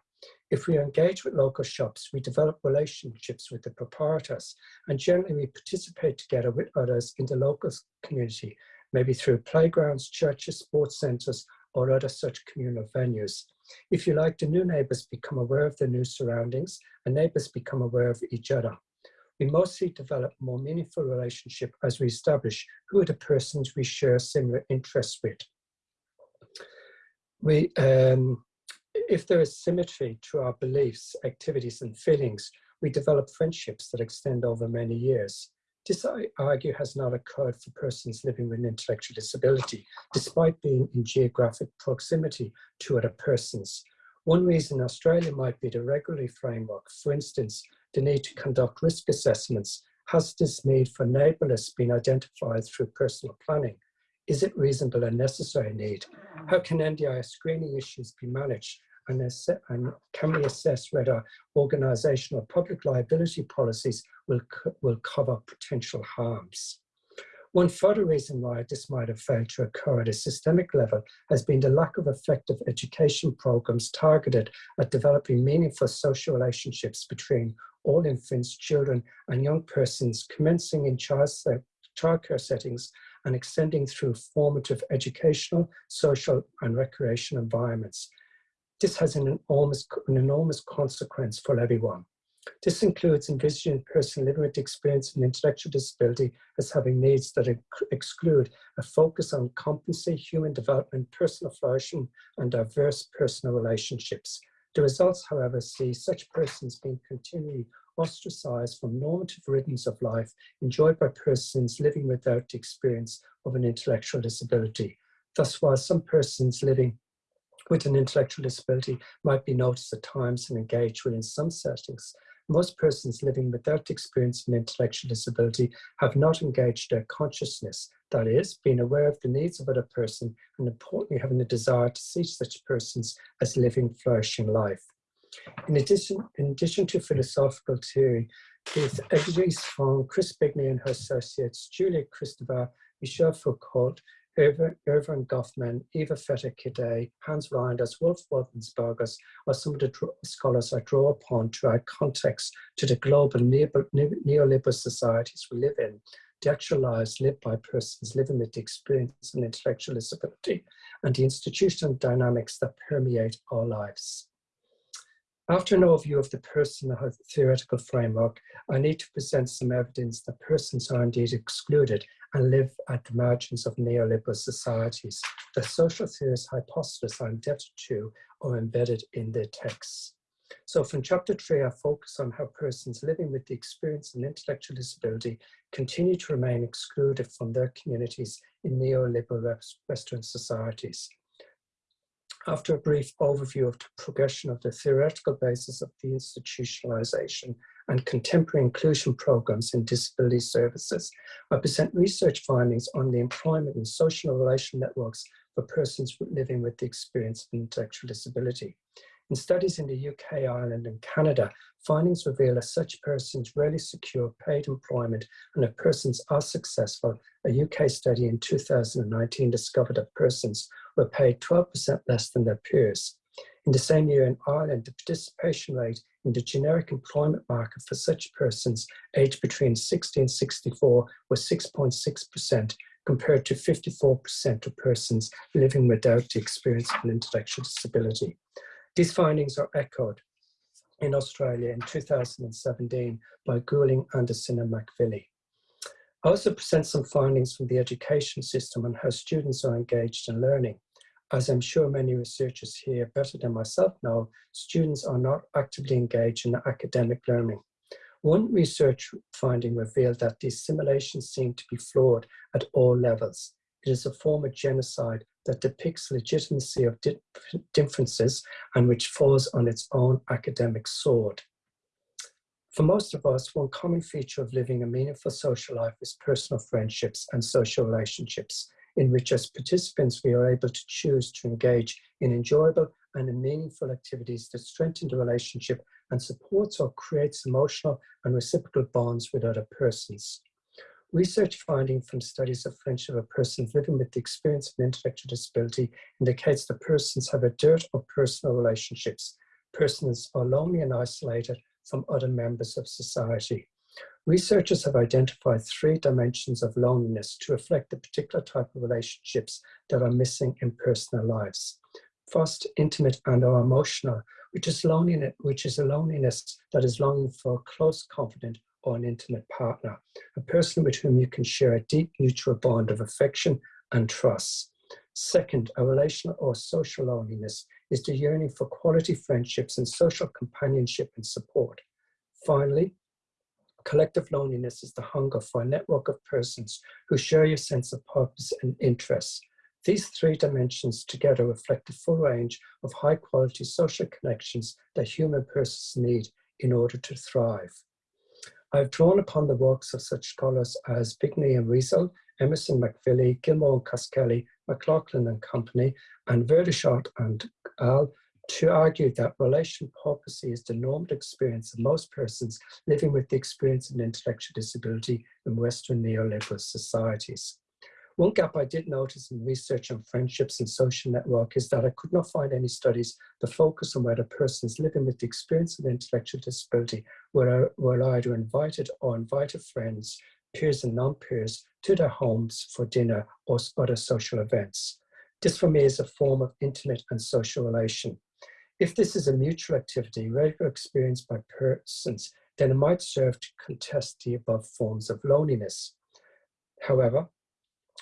If we engage with local shops, we develop relationships with the proprietors and generally we participate together with others in the local community, maybe through playgrounds, churches, sports centres or other such communal venues. If you like, the new neighbours become aware of their new surroundings and neighbours become aware of each other we mostly develop more meaningful relationship as we establish who are the persons we share similar interests with. We, um, if there is symmetry to our beliefs, activities and feelings, we develop friendships that extend over many years. This, I argue, has not occurred for persons living with an intellectual disability, despite being in geographic proximity to other persons. One reason Australia might be the regulatory framework, for instance, the need to conduct risk assessments, has this need for neighbourless been identified through personal planning? Is it reasonable and necessary need? How can NDIS screening issues be managed? And, and can we assess whether organisational public liability policies will, co will cover potential harms? One further reason why this might have failed to occur at a systemic level has been the lack of effective education programs targeted at developing meaningful social relationships between all infants, children and young persons commencing in child childcare settings and extending through formative educational, social and recreation environments. This has an enormous, an enormous consequence for everyone. This includes envisioning a person living with experience of intellectual disability as having needs that exclude a focus on competency, human development, personal flourishing, and diverse personal relationships. The results, however, see such persons being continually ostracized from normative rhythms of life enjoyed by persons living without the experience of an intellectual disability. Thus, while some persons living with an intellectual disability might be noticed at times and engaged with in some settings, most persons living without experience of an intellectual disability have not engaged their consciousness, that is, being aware of the needs of other person and importantly having the desire to see such persons as living, flourishing life. In addition, in addition to philosophical theory, with evidence from Chris Bigby and her associates, Julia Kristeva, Michel Foucault, Erving Goffman, Eva Feder Kittay, Hans Reinders, Wolf Wolfensbergers are some of the scholars I draw upon to add context to the global neoliberal societies we live in, the actual lives lived by persons living with the experience and intellectual disability, and the institutional dynamics that permeate our lives. After an overview of the personal theoretical framework, I need to present some evidence that persons are indeed excluded and live at the margins of neoliberal societies. The social theorist hypothesis are indebted to or embedded in their texts. So from chapter three, I focus on how persons living with the experience of intellectual disability continue to remain excluded from their communities in neoliberal Western societies. After a brief overview of the progression of the theoretical basis of the institutionalization and contemporary inclusion programs in disability services, I present research findings on the employment and social relation networks for persons living with the experience of intellectual disability. In studies in the UK, Ireland and Canada, findings reveal that such persons rarely secure paid employment and if persons are successful, a UK study in 2019 discovered that persons were paid 12% less than their peers. In the same year in Ireland, the participation rate in the generic employment market for such persons aged between 60 and 64 was 6.6% compared to 54% of persons living without the experience of an intellectual disability. These findings are echoed in Australia in 2017 by Goulding, Anderson and McVilly. I also present some findings from the education system on how students are engaged in learning. As I'm sure many researchers here better than myself know, students are not actively engaged in academic learning. One research finding revealed that these simulations seem to be flawed at all levels. It is a form of genocide that depicts legitimacy of differences and which falls on its own academic sword. For most of us, one common feature of living a meaningful social life is personal friendships and social relationships, in which as participants we are able to choose to engage in enjoyable and in meaningful activities that strengthen the relationship and supports or creates emotional and reciprocal bonds with other persons. Research finding from studies of friendship of persons living with the experience of intellectual disability indicates that persons have a dearth of personal relationships. Persons are lonely and isolated from other members of society. Researchers have identified three dimensions of loneliness to reflect the particular type of relationships that are missing in personal lives. First, intimate and or emotional, which is loneliness, which is a loneliness that is longing for a close, confident, or an intimate partner, a person with whom you can share a deep mutual bond of affection and trust. Second, a relational or social loneliness is the yearning for quality friendships and social companionship and support. Finally, collective loneliness is the hunger for a network of persons who share your sense of purpose and interests. These three dimensions together reflect the full range of high quality social connections that human persons need in order to thrive. I've drawn upon the works of such scholars as Bigby and Wiesel, Emerson McVilly, Gilmore and Cuskelly, McLaughlin and Company, and Verdonschot and Al to argue that relation paupacy is the normative experience of most persons living with the experience of an intellectual disability in Western neoliberal societies. One gap I did notice in research on friendships and social network is that I could not find any studies that focus on whether persons living with the experience of intellectual disability were, were either invited or invited friends, peers and non-peers to their homes for dinner or other social events. This for me is a form of intimate and social relation. If this is a mutual activity, regular experience by persons, then it might serve to contest the above forms of loneliness. However,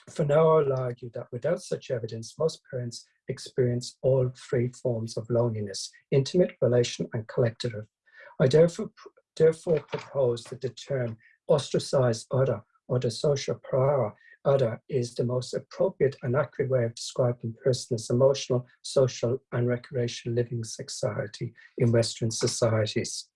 for now, I'll argue that without such evidence, most parents experience all three forms of loneliness, intimate, relation, and collective. I therefore, therefore propose that the term ostracized other or the social pariah other is the most appropriate and accurate way of describing person's emotional, social, and recreational living society in Western societies.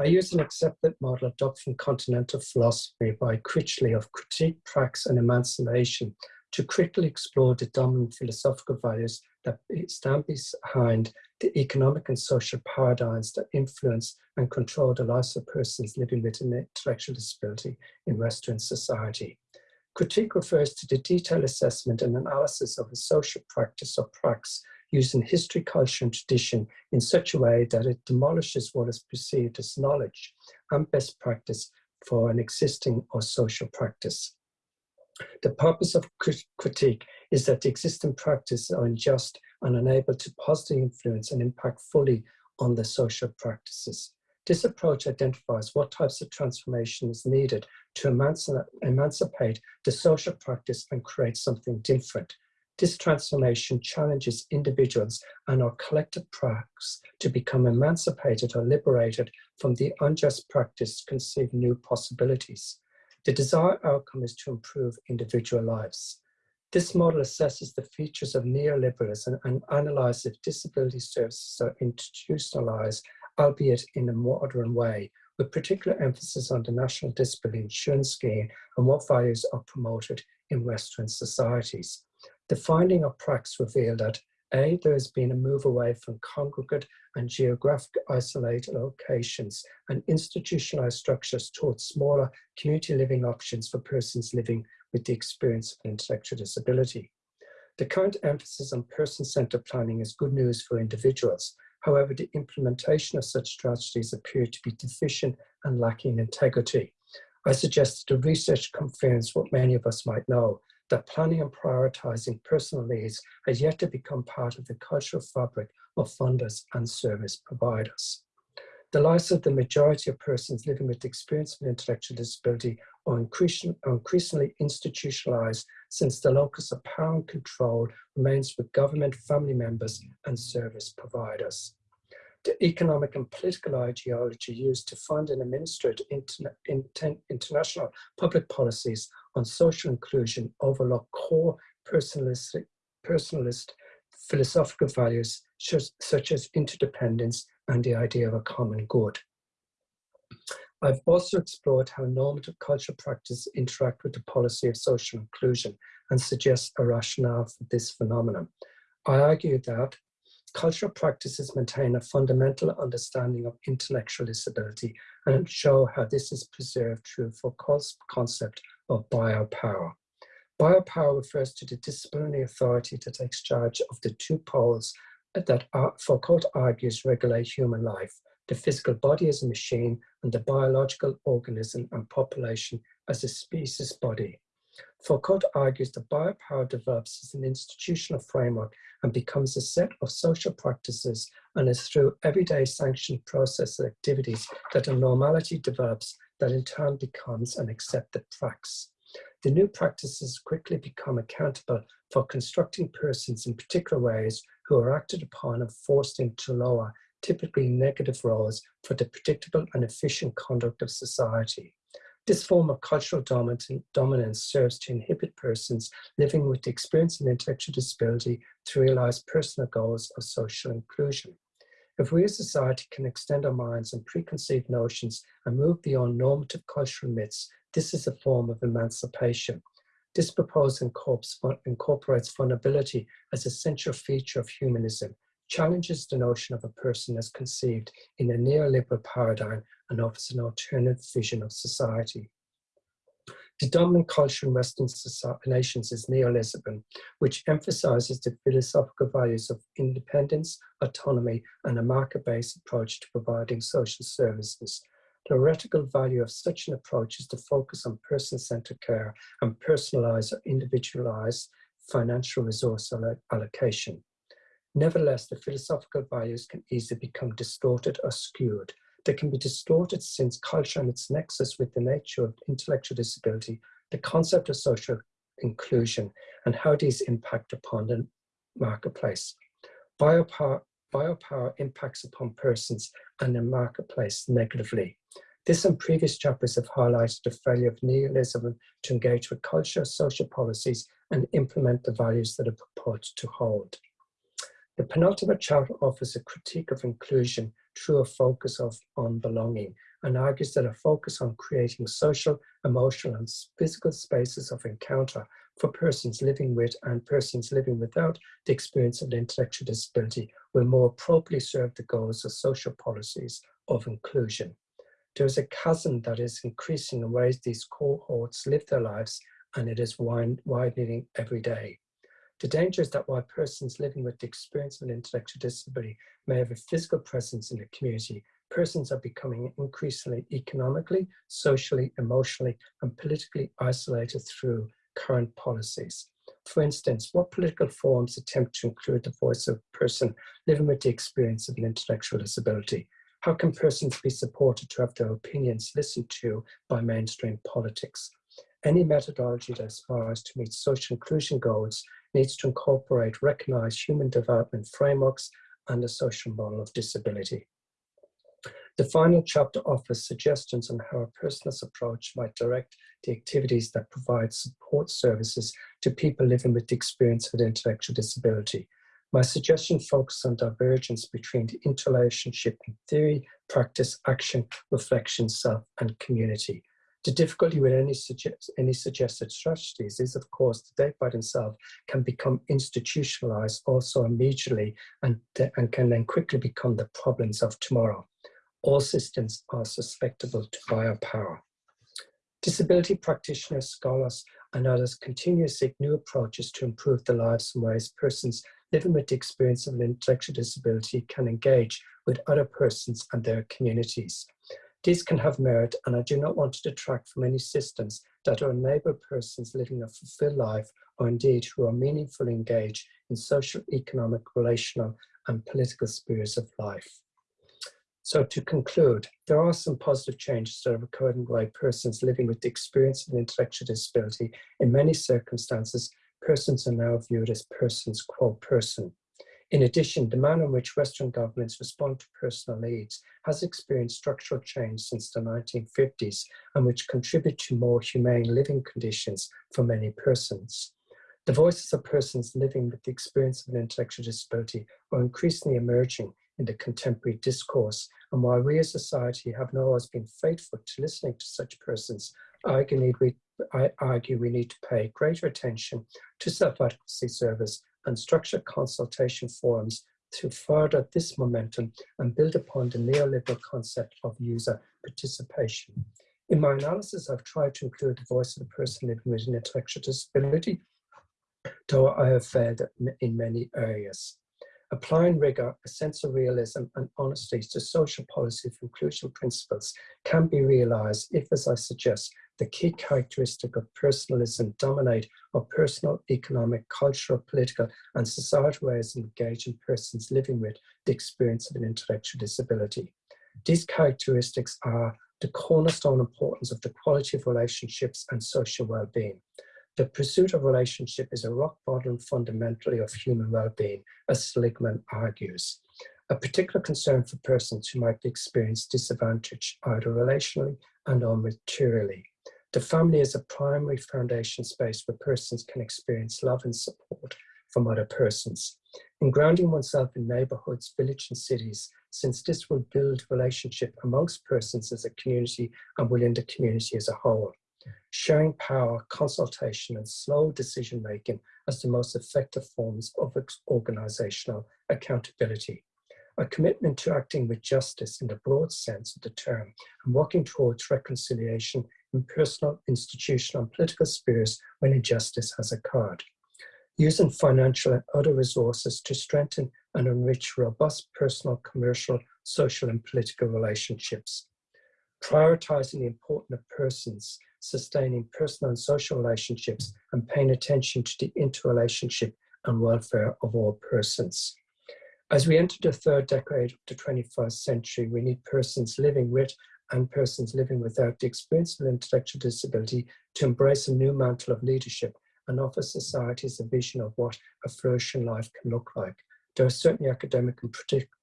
I use an accepted model adopted from continental philosophy by Critchley of critique, prax, and emancipation to critically explore the dominant philosophical values that stand behind the economic and social paradigms that influence and control the lives of persons living with an intellectual disability in Western society. Critique refers to the detailed assessment and analysis of a social practice or prax using history, culture, and tradition in such a way that it demolishes what is perceived as knowledge and best practice for an existing or social practice. The purpose of critique is that the existing practices are unjust and unable to positively influence and impact fully on the social practices. This approach identifies what types of transformation is needed to emancipate the social practice and create something different. This transformation challenges individuals and our collective practice to become emancipated or liberated from the unjust practice to conceive new possibilities. The desired outcome is to improve individual lives. This model assesses the features of neoliberalism and analyzes if disability services are institutionalized albeit in a modern way, with particular emphasis on the National Disability Insurance Scheme and what values are promoted in Western societies. The finding of prax revealed that A, there has been a move away from congregate and geographic isolated locations and institutionalized structures towards smaller community living options for persons living with the experience of intellectual disability. The current emphasis on person-centered planning is good news for individuals, However, the implementation of such strategies appear to be deficient and lacking integrity. I suggest that the research confirms what many of us might know, that planning and prioritizing personal needs has yet to become part of the cultural fabric of funders and service providers. The lives of the majority of persons living with experience of intellectual disability are increasingly institutionalized since the locus of power and control remains with government, family members, and service providers. The economic and political ideology used to fund and administer interna international public policies on social inclusion overlook core personalist philosophical values such as interdependence and the idea of a common good. I've also explored how normative cultural practices interact with the policy of social inclusion and suggest a rationale for this phenomenon. I argue that cultural practices maintain a fundamental understanding of intellectual disability and show how this is preserved through Foucault's concept of biopower. Biopower refers to the disciplinary authority that takes charge of the two poles that Foucault argues regulate human life, the physical body as a machine and the biological organism and population as a species body. Foucault argues that biopower develops as an institutional framework and becomes a set of social practices and is through everyday sanctioned process activities that a normality develops that in turn becomes an accepted prax. The new practices quickly become accountable for constructing persons in particular ways who are acted upon and forced into lower typically negative roles for the predictable and efficient conduct of society. This form of cultural dominance serves to inhibit persons living with the experience of intellectual disability to realize personal goals of social inclusion. If we as a society can extend our minds and preconceived notions and move beyond normative cultural myths, this is a form of emancipation. This proposal incorporates vulnerability as a central feature of humanism, challenges the notion of a person as conceived in a neoliberal paradigm and offers an alternative vision of society. The dominant culture in Western nations is neoliberalism, which emphasizes the philosophical values of independence, autonomy, and a market-based approach to providing social services. The theoretical value of such an approach is to focus on person-centered care and personalized or individualized financial resource allocation. Nevertheless, the philosophical values can easily become distorted or skewed. They can be distorted since culture and its nexus with the nature of intellectual disability, the concept of social inclusion, and how these impact upon the marketplace. Biopower, biopower impacts upon persons and the marketplace negatively. This and previous chapters have highlighted the failure of neoliberalism to engage with culture, social policies, and implement the values that are proposed to hold. The penultimate chapter offers a critique of inclusion through a focus of, on belonging and argues that a focus on creating social, emotional and physical spaces of encounter for persons living with and persons living without the experience of an intellectual disability will more appropriately serve the goals of social policies of inclusion. There is a chasm that is increasing in ways these cohorts live their lives and it is widening every day. The danger is that while persons living with the experience of an intellectual disability may have a physical presence in the community, persons are becoming increasingly economically, socially, emotionally, and politically isolated through current policies. For instance, what political forms attempt to include the voice of a person living with the experience of an intellectual disability? How can persons be supported to have their opinions listened to by mainstream politics? Any methodology that aspires to meet social inclusion goals needs to incorporate recognized human development frameworks and the social model of disability. The final chapter offers suggestions on how a personalist approach might direct the activities that provide support services to people living with the experience of intellectual disability. My suggestion focuses on divergence between the interrelationship in theory, practice, action, reflection, self, and community. The difficulty with any, suggest, any suggested strategies is, of course, that they by themselves can become institutionalized also immediately and, and can then quickly become the problems of tomorrow. All systems are susceptible to biopower. Disability practitioners, scholars, and others continue to seek new approaches to improve the lives and ways persons living with the experience of an intellectual disability can engage with other persons and their communities. These can have merit, and I do not want to detract from any systems that enable persons living a fulfilled life, or indeed who are meaningfully engaged in social, economic, relational, and political spheres of life. So to conclude, there are some positive changes that have occurred in the way persons living with the experience of intellectual disability. In many circumstances, persons are now viewed as persons, quote, person. In addition, the manner in which Western governments respond to personal needs has experienced structural change since the 1950s and which contribute to more humane living conditions for many persons. The voices of persons living with the experience of an intellectual disability are increasingly emerging in the contemporary discourse. And while we as society have not always been faithful to listening to such persons, I argue we need to pay greater attention to self-advocacy service and structured consultation forums to further this momentum and build upon the neoliberal concept of user participation. In my analysis, I've tried to include the voice of the person living with an intellectual disability, though I have failed in many areas. Applying rigor, a sense of realism and honesty to social policy of inclusion principles can be realized if, as I suggest, the key characteristic of personalism dominate our personal, economic, cultural, political, and societal ways of engaging persons living with the experience of an intellectual disability. These characteristics are the cornerstone importance of the quality of relationships and social well-being. The pursuit of relationship is a rock bottom fundamentally of human well-being, as Seligman argues. A particular concern for persons who might experience disadvantage either relationally and or materially. The family is a primary foundation space where persons can experience love and support from other persons. In grounding oneself in neighborhoods, villages and cities, since this will build relationship amongst persons as a community and within the community as a whole. Sharing power, consultation and slow decision making as the most effective forms of organizational accountability. A commitment to acting with justice in the broad sense of the term and working towards reconciliation in personal, institutional and political spheres when injustice has occurred. Using financial and other resources to strengthen and enrich robust personal, commercial, social and political relationships. Prioritizing the importance of persons, sustaining personal and social relationships and paying attention to the interrelationship and welfare of all persons. As we enter the third decade of the 21st century, we need persons living with and persons living without the experience of intellectual disability to embrace a new mantle of leadership and offer societies a vision of what a flourishing life can look like. There are certainly academic and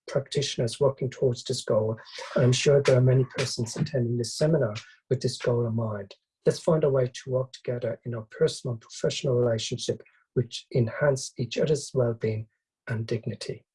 practitioners working towards this goal, and I'm sure there are many persons attending this seminar with this goal in mind. Let's find a way to work together in our personal and professional relationship which enhance each other's well-being and dignity.